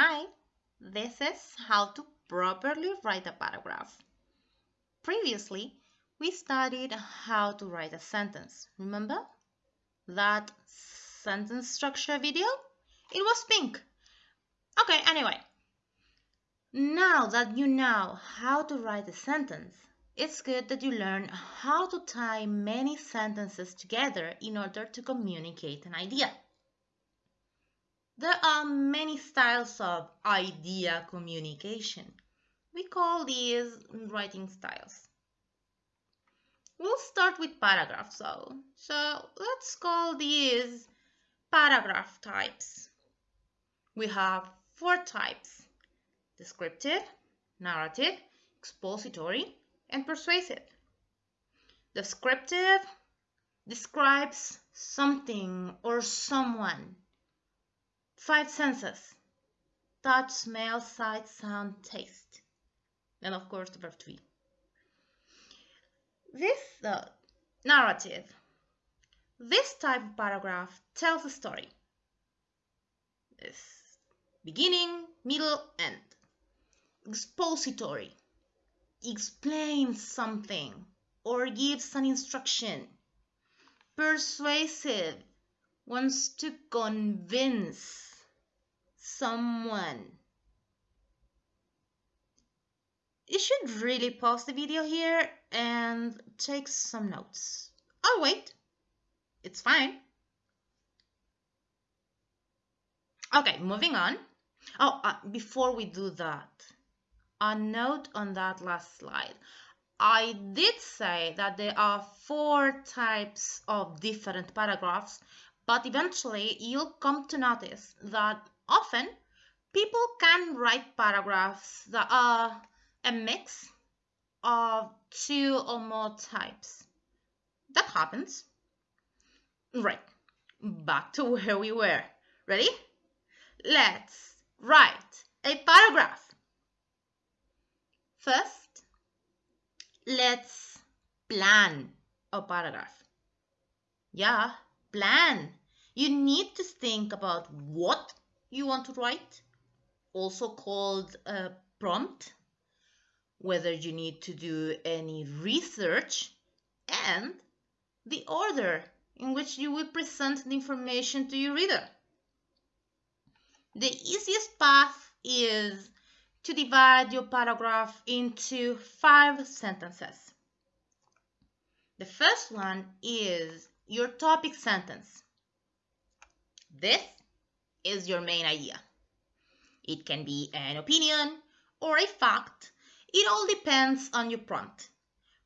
Hi, this is how to properly write a paragraph. Previously, we studied how to write a sentence. Remember that sentence structure video? It was pink. Okay, anyway. Now that you know how to write a sentence, it's good that you learn how to tie many sentences together in order to communicate an idea. There are many styles of idea communication. We call these writing styles. We'll start with paragraphs though. So let's call these paragraph types. We have four types. Descriptive, narrative, expository, and persuasive. Descriptive describes something or someone Five senses touch, smell, sight, sound, taste. And of course, the verb to be. This uh, narrative, this type of paragraph tells a story. This beginning, middle, end. Expository explains something or gives an instruction. Persuasive wants to convince someone. You should really pause the video here and take some notes. I'll wait. It's fine. Okay, moving on. Oh, uh, before we do that, a note on that last slide. I did say that there are four types of different paragraphs, but eventually you'll come to notice that Often, people can write paragraphs that are a mix of two or more types. That happens. Right, back to where we were. Ready? Let's write a paragraph. First, let's plan a paragraph. Yeah, plan. You need to think about what you want to write, also called a prompt, whether you need to do any research, and the order in which you will present the information to your reader. The easiest path is to divide your paragraph into five sentences. The first one is your topic sentence. This is your main idea. It can be an opinion or a fact. It all depends on your prompt.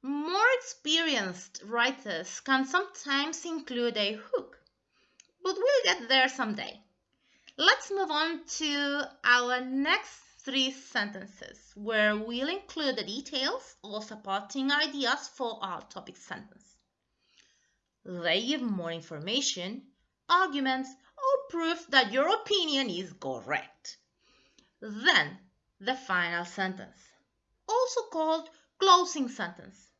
More experienced writers can sometimes include a hook, but we'll get there someday. Let's move on to our next three sentences, where we'll include the details or supporting ideas for our topic sentence. They give more information, arguments, proof that your opinion is correct. Then the final sentence, also called closing sentence.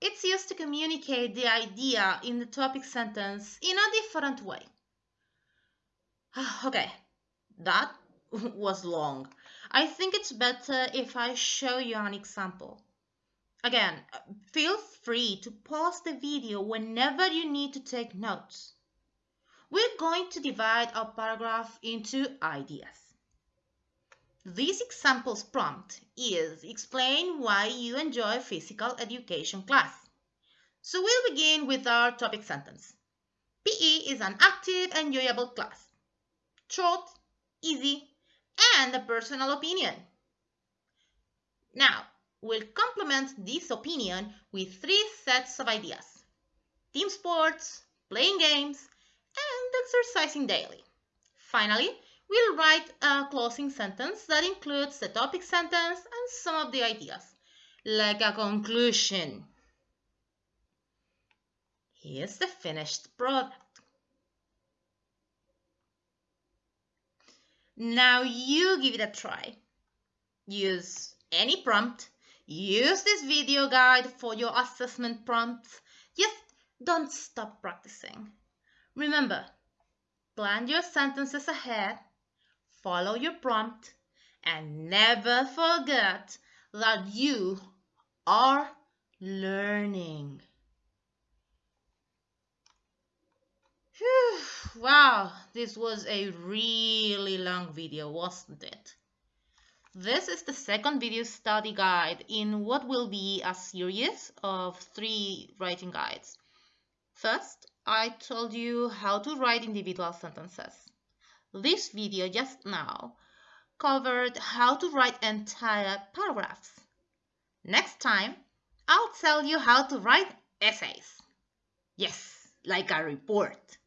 It's used to communicate the idea in the topic sentence in a different way. Ah, okay, that was long. I think it's better if I show you an example. Again, feel free to pause the video whenever you need to take notes we're going to divide our paragraph into ideas. This example's prompt is explain why you enjoy physical education class. So we'll begin with our topic sentence. PE is an active, enjoyable class. Short, easy, and a personal opinion. Now, we'll complement this opinion with three sets of ideas. Team sports, playing games, exercising daily. Finally, we'll write a closing sentence that includes the topic sentence and some of the ideas, like a conclusion. Here's the finished product. Now you give it a try. Use any prompt. Use this video guide for your assessment prompts. Just don't stop practicing. Remember, plan your sentences ahead, follow your prompt, and never forget that you are learning. Wow, this was a really long video, wasn't it? This is the second video study guide in what will be a series of three writing guides. First, I told you how to write individual sentences. This video just now covered how to write entire paragraphs. Next time, I'll tell you how to write essays. Yes, like a report.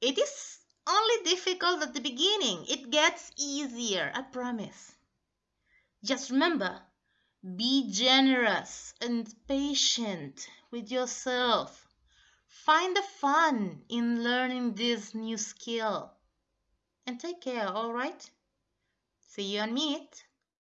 It is only difficult at the beginning. It gets easier, I promise. Just remember, be generous and patient with yourself. Find the fun in learning this new skill. And take care, alright? See you on Meet.